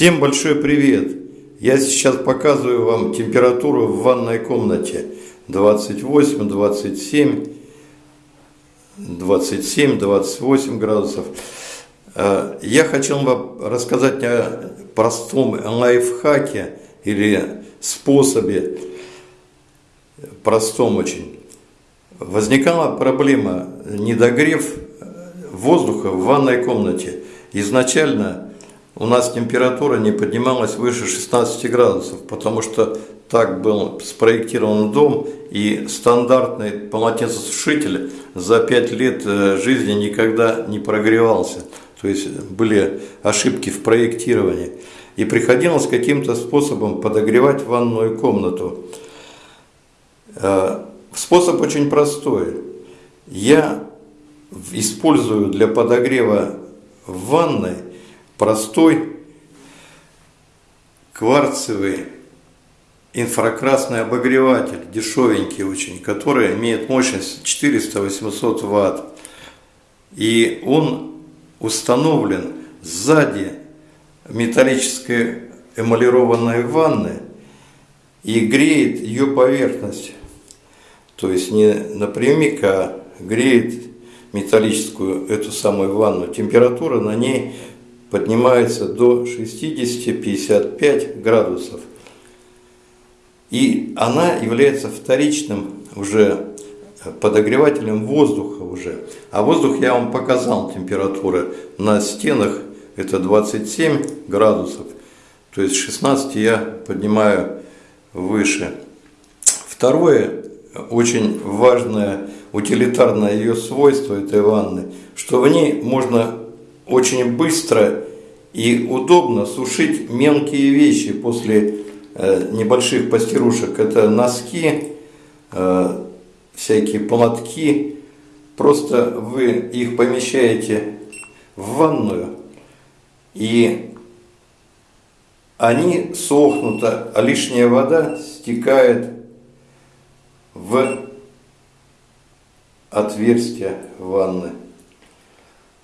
Всем большой привет! Я сейчас показываю вам температуру в ванной комнате 28, 27, 27, 28 градусов. Э, я хотел вам рассказать о простом лайфхаке или способе, простом очень. Возникала проблема недогрев воздуха в ванной комнате. Изначально у нас температура не поднималась выше 16 градусов, потому что так был спроектирован дом, и стандартный полотенцесушитель за 5 лет э, жизни никогда не прогревался. То есть были ошибки в проектировании. И приходилось каким-то способом подогревать ванную комнату. Э, способ очень простой. Я использую для подогрева в ванной простой кварцевый инфракрасный обогреватель, дешевенький очень, который имеет мощность 400-800 ватт. И он установлен сзади металлической эмалированной ванны и греет ее поверхность. То есть не напрямик, а греет металлическую эту самую ванну. Температура на ней поднимается до 60-55 градусов. И она является вторичным уже подогревателем воздуха уже. А воздух я вам показал температура на стенах это 27 градусов. То есть 16 я поднимаю выше. Второе, очень важное утилитарное ее свойство этой ванны, что в ней можно очень быстро и удобно сушить мелкие вещи после э, небольших постирушек. Это носки, э, всякие полотки. Просто вы их помещаете в ванную, и они сохнут, а лишняя вода стекает в отверстие ванны.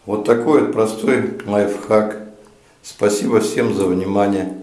Вот такой вот простой лайфхак. Спасибо всем за внимание.